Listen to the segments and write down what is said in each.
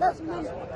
2000.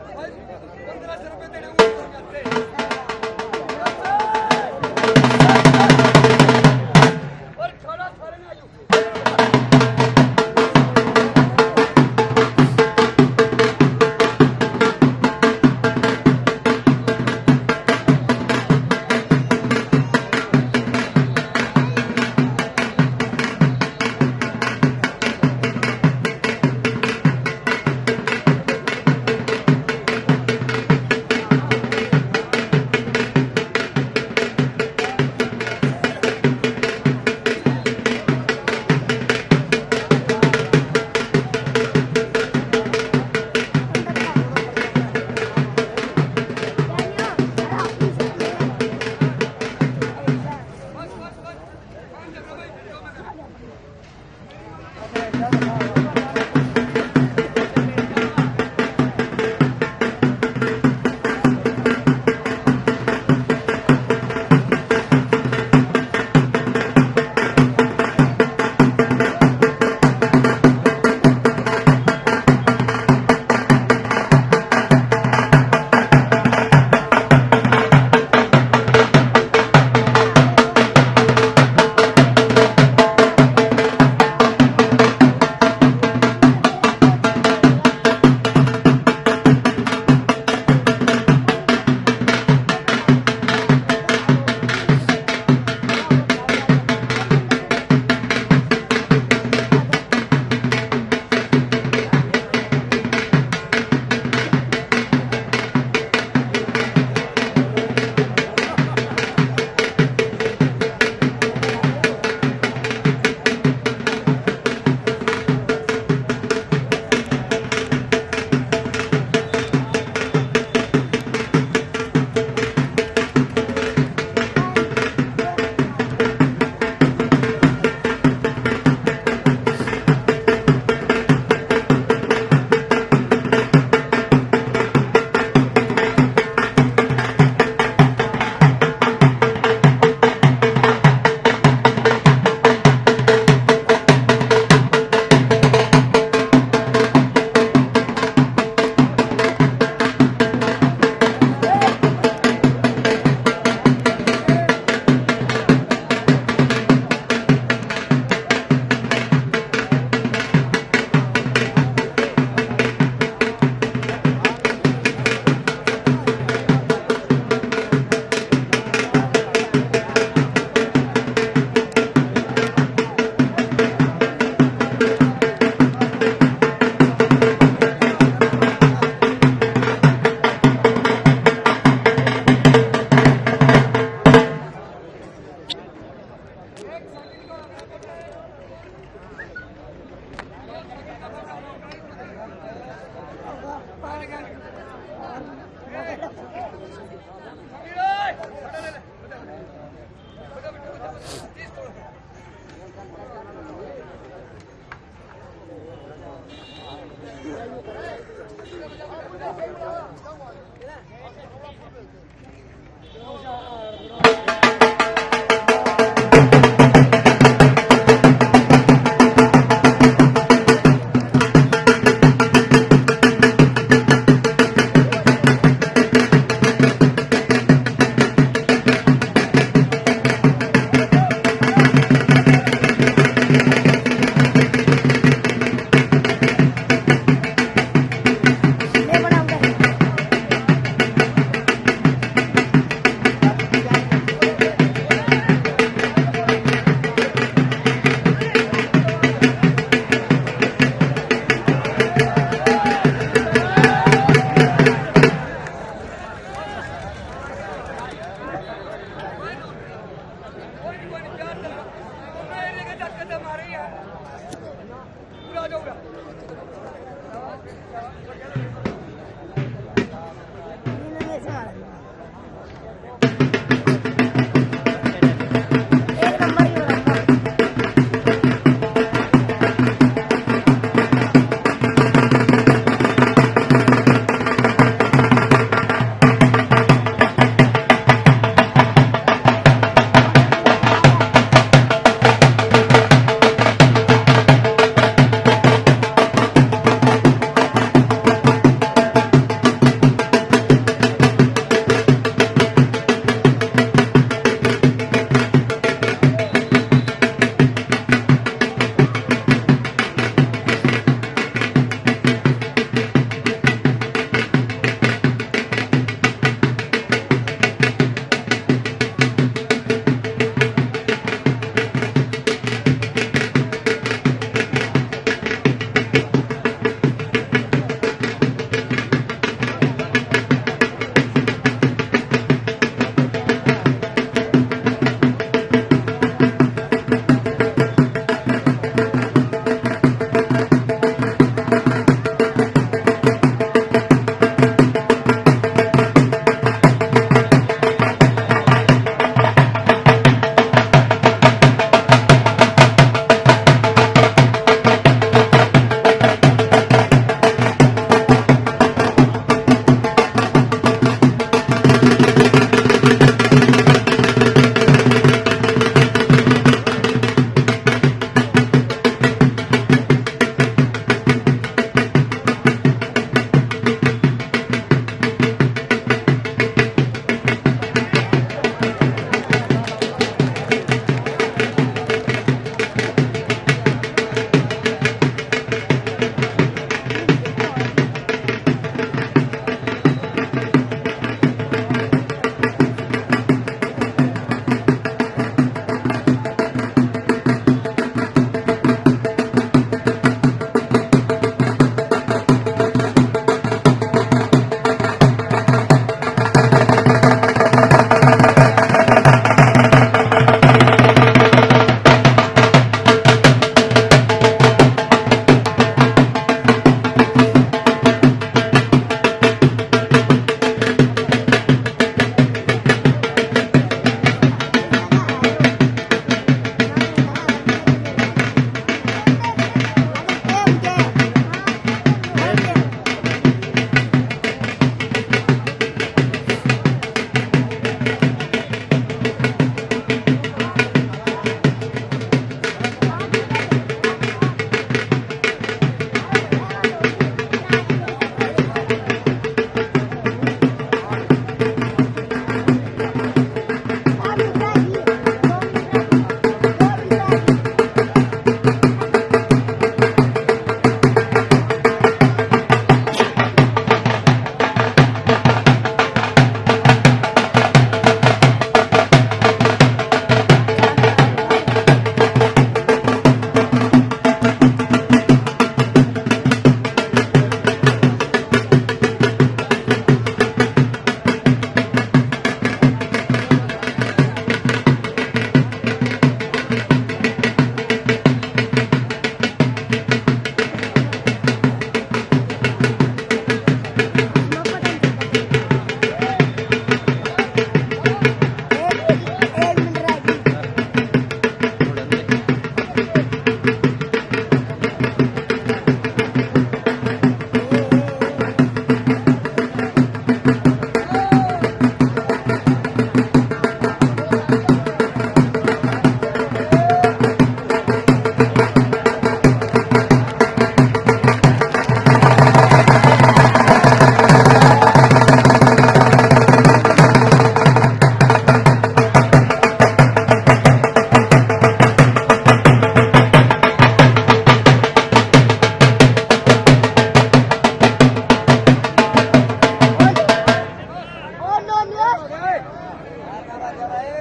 Hey.